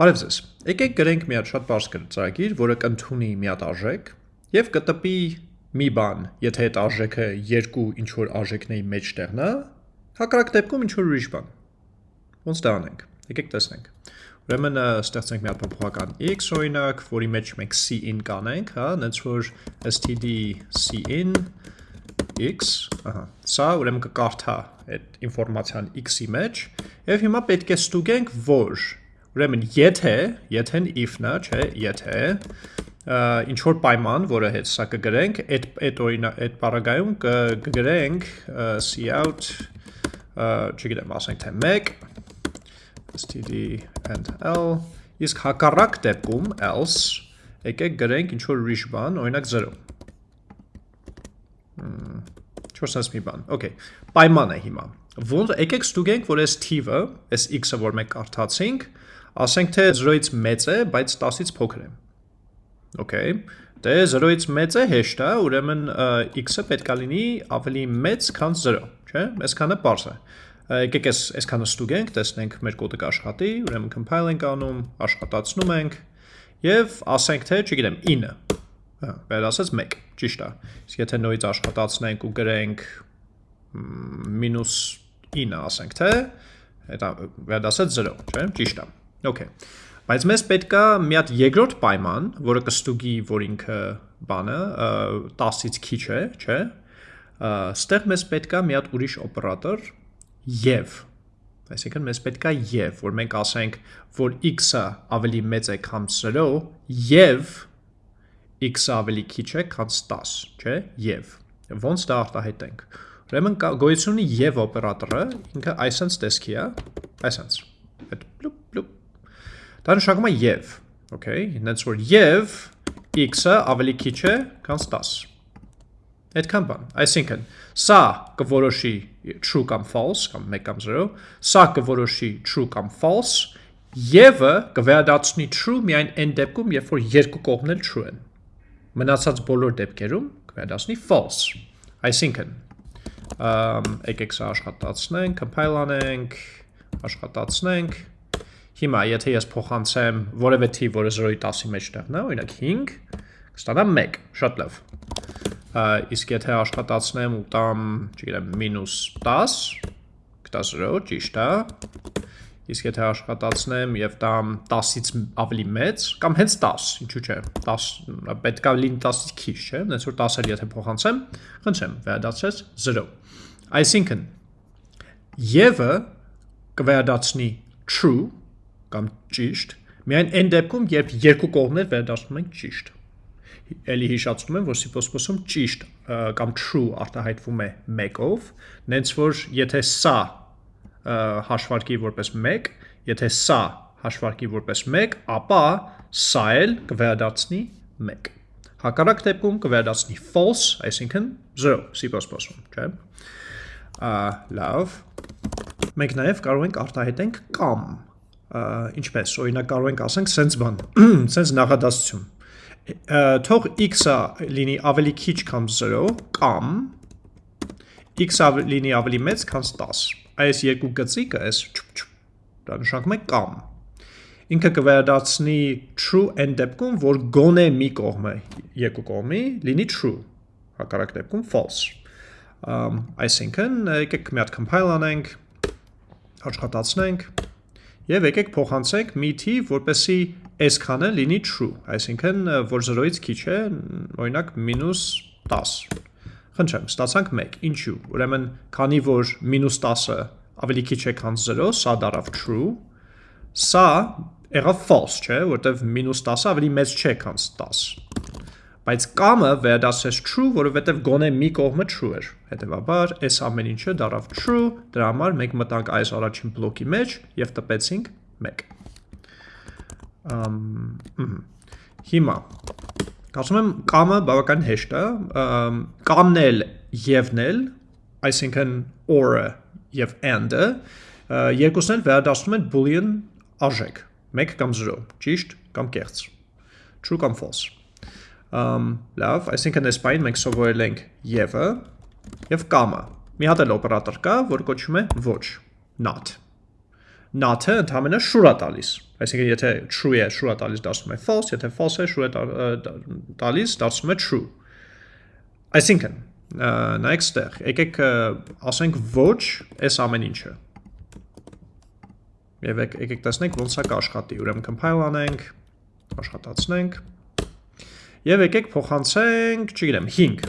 Բարև ձեզ։ Եկեք գրենք մի հատ շատ բարձ ծրագիր, որը կընդունի մի հատ արժեք եւ կտպի մի բան, եթե այդ արժեքը երկու ինչ որ արժեքների մեջտեղն է, հակառակ դեպքում ինչ որ ուրիշ բան։ Ոնց դա անենք։ Եկեք տեսնենք։ Ուրեմն ստեղծենք մի հատ փոփոխական x օրինակ, որի մեջ մենք c-in կանենք, հա, այնց որ std c-in x, ահա, սա ուրեմն կկարդա այդ ինֆորմացիան x-ի մեջ, եւ հիմա պետք է ստուգենք, որ Ուրեմն եթե, եթե-ն if-ն է, չէ, եթե ինչ որ պայման, որը հետ սա կգրենք, այդ այդ օրինակ այդ բaragայում կգրենք cout չգիտեմ, ասենք թե 1 std and l իսկ հակառակ դեպքում else եկեք գրենք ինչ որ ուրիշ բան, օրինակ 0 չորսած մի բան, okay, պայման է հիմա, որ եկեք ստուգենք, որ այս թիվը, այս x-ը, որ մենք կարդացինք, ասենք թե 0-ից մեծ է, բայց 10-ից փոքր է։ Okay։ Դե 0-ից մեծ է հեշտ է, ուրեմն x-ը պետք է լինի ավելի մեծ, քան 0, չէ՞։ Այսքանը པարզ է։ Եկեք այս այսքանը ստուգենք, տեսնենք մեր կոդը կաշխատի, ուրեմն compile ենք անում, աշխատացնում ենք եւ ասենք թե, չգիտեմ, 9։ Հա, վերադասած 1, ճիշտ է։ Իսկ եթե նույնից աշխատացնենք ու գրենք -9 ասենք թե, դա վերադասած 0, չէ՞, ճիշտ է։ Okay։ Բայց մեզ պետք է մի հատ երկրորդ պայման, որը կստուգի, որ ինքը բանը 10-ից քիչ է, չէ՞։ Ստեղ մեզ պետք է մի հատ ուրիշ օպերատոր եւ Այսինքն մեզ պետք է եւ, որ մենք ասենք, որ x-ը ավելի մեծ է, քան 0 եւ x-ը ավելի քիչ է, քան 10, չէ՞, եւ։ Ոնց դա արտահայտենք։ Ուրեմն գոյություն ունի եւ օպերատորը, ինքը այսպես տեսքի է, այսպես։ Այդ Դա նշանակում է եւ, okay, հենց որ եւ x-ը ավելի քիչ է, քան 10։ Այդքան բան։ Այսինքն, սա կորոշի true կամ false կամ 1 կամ 0, սա կորոշի true կամ false, Եվը կվերադառնի true միայն այն դեպքում, երբ որ երկու կողմն էլ true են։ Մնացած բոլոր դեպքերում կվերադառնի false։ Այսինքն, եկեք սա աշխատացնենք, compile անենք, աշխատացնենք, Հիմա, եթե ես փոխանցեմ որևէ թիվ, որը 0-ի 10-ի մեջտեղն է, օրինակ 5, կստանամ 1, շատ լավ։ Իսկ եթե աշխատացնեմ ու տամ, չգիտեմ, -10, կտա 0, ճիշտ է։ Իսկ եթե աշխատացնեմ եւ տամ 10-ից ավելի մեծ, կամ հենց 10, ինչու՞ չէ, 10 պետք է լինի 10-ից քիչ, չէ՞, այնց որ 10-ը եթե փոխանցեմ, խնդրեմ, վերադարձես 0։ Այսինքն, Եվը կվերադառնի true կամ ճիշտ, միայն այն դեպքում, երբ երկու կողմներ վերադառնում են ճիշտ։ Էլի հիշացնում եմ, որ C++-ում ճիշտ կամ true արտահայտվում է 1-ով, նենց որ եթե սա հաշվարկի որպես 1, եթե սա հաշվարկի որպես 1, ապա սա էլ կվերադարձնի 1։ Հակառակ դեպքում կվերադարձնի false, այսինքն 0 C++-ում, չէ՞։ Ա լավ։ Մենք նաև կարող ենք արտահայտենք կամ ինչպես օրինակ կարող ենք ասենք sense բան sense նախադասություն թող x-ը լինի ավելի քիչ կամ 0 կամ x-ը լինի ավելի մեծ քան 10 այս երկու գծիկը այս դա նշանակում է կամ ինքը կվերադարձնի true այն դեպքում որ գոնե մի կողմը երկու կողմի լինի true հակառակ դեպքում false այսինքն եկեք մի հատ compile անենք աշխատացնենք Եվ եկեք փոխանցենք մի թիվ, որպեսի այսքանը լինի true, այսինքն որ 0-ից քիչ է, օրինակ -10։ Խնդրեմ, ստացանք 1։ Ինչու՞։ Ուրեմն, քանի որ -10-ը ավելի քիչ է, քան 0, սա դարավ true, սա եղավ false, չէ, որտեվ -10-ը ավելի մեծ չէ, քան 10։ Բայց կամը վերադասեց true, որովհետև գոնե մի կողմը true էր։ Հետևաբար, այս ամեն ինչը դարավ true, դրա համար մենք մտանք այս առաջին բլոկի մեջ եւ տպեցինք 1։ Ամ Հիմա Կարծում եմ կամը բավական հեշտ է, կամնել եւնել, այսինքն or-ը եւ and-ը, երկուսն էլ վերադասում են boolean արժեք, 1 կամ 0, ճիշտ կամ կեղծ, true կամ false լավ, այսինքն այս բային մենք սովորել ենք եվը եւ կամը։ Մի հատ էլ օպերատոր կա, որ կոչվում է ոչ, not։ not-ը ընդհանրապես շուր է տալիս։ Այսինքն եթե true է, շուր է տալիս դարձնում է false, եթե false է, շուր է տալիս դարձնում է true։ Այսինքն նայեք ստեղ, եկեք ասենք ոչ այս ամեն ինչը։ Եվ եկեք տեսնենք ոնց է կաշխատի։ Ուրեմն compile անենք, աշխատացնենք։ Եվ եկեք փոխանցենք, չգիտեմ, 5։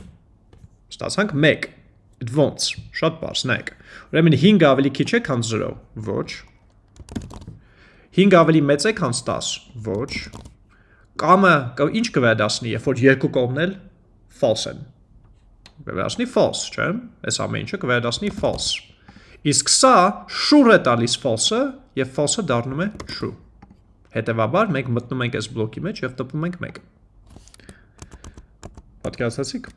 Ստացանք 1 it wants, շատ բարձ, նայեք։ Ուրեմն 5 ավելի քիչ է, քան 0, ոչ։ 5 ավելի մեծ է, քան 10, ոչ։ Կամը ինչ կվերադասնի, երբ որ երկու կողմն էլ false են կվերածնի false, չէ՞։ Այս ամեն ինչը կվերածնի false։ Իսկ սա շուր է տալիս false-ը եւ false-ը դառնում է true։ Հետևաբար մենք մտնում ենք այս բլոկի մեջ եւ տպում ենք 1։ Պատկերացրեցիք։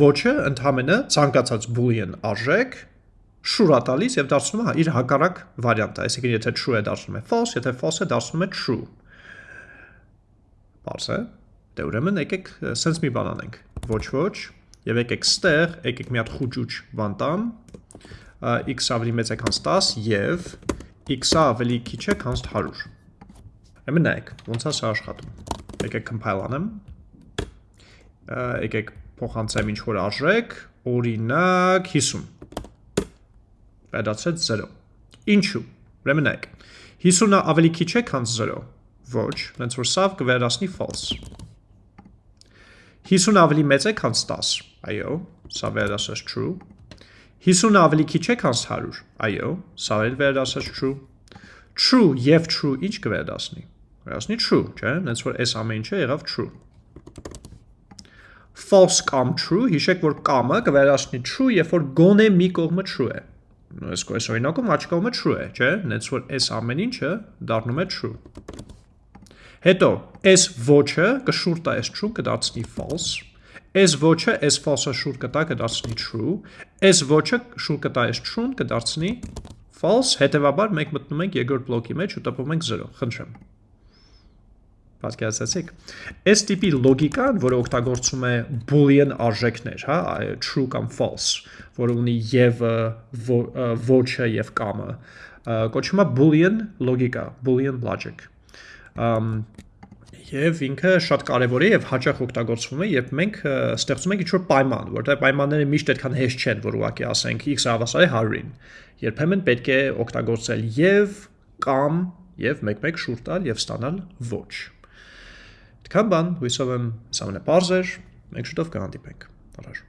Ոչը ընդհանրը ցանկացած boolean արժեք շուր է տալիս եւ դարձնում է իր հակառակ վարիանտը, այսինքն եթե true է դարձնում է false, եթե false է դարձնում է true։ Պարզ է։ Դե ուրեմն եկեք sense մի բան անենք։ Ոչ ոչ, Եվ եկեք ստեղ, եկեք մի հատ խուճուճ բան տամ, x ավելի մեծ է քան 10 եւ x-ը ավելի քիչ է քան 100։ Եմն նայեք, ոնց է սա աշխատում։ Եկեք compile անեմ։ Եկեք փոխանցեմ ինչ որ արժեք, օրինակ 50։ Վերադարձեց 0։ Ինչու։ Ուրեմն նայեք։ 50-ը ավելի քիչ է քան 0։ Ոչ, ոնց որ սա կվերացնի false։ 50 ավելի մեծ է, քան 10։ Այո, սա վերադասած true։ 50 ավելի քիչ է, քան 100։ Այո, սա էլ վերադասած true։ True եւ true ինչ կվերադասնի։ Վերադասնի true, չէ՞, հենց որ այս ամեն ինչը եղավ true։ False կամ true, հիշեք, որ կամը կվերադասնի true, երբ որ գոնե մի կողմը true է։ Այս կողմը օրինակում աչ կողմը true է, չէ՞, հենց որ այս ամեն ինչը դառնում է true։ Հետո, այս ոչը կշուր տա այս true կդարձնի false, այս ոչը այս false-ը շուր կտա կդարձնի true, այս ոչը շուր կտա այս true-ն կդարձնի false, հետևաբար մենք մտնում ենք երկրորդ բլոկի մեջ ու տպում ենք 0, խնդրեմ։ Պատկերացեցիք։ Այս տիպի լոգիկան, որը օգտագործում է boolean արժեքներ, հա, true կամ false, որը ունի եւ ոչը եւ կամը, կոչվում է boolean լոգիկա, boolean logic. Եւ ինքը շատ կարեւոր է եւ հաճախ օգտագործվում է, երբ մենք ստեղծում ենք ինչ-որ պայման, որտեղ պայմանները միշտ այդքան հեշտ չեն, որ ուղղակի ասենք x հավասար է 100-ին։ Երբեմն պետք է օգտագործել եւ կամ եւ մեկ-մեկ շուրջ տալ եւ ստանալ ոչ։ Այդքան բան, հույսով եմ սա մնա բարձր, մենք շուտով կհանդիպենք։ Առաջ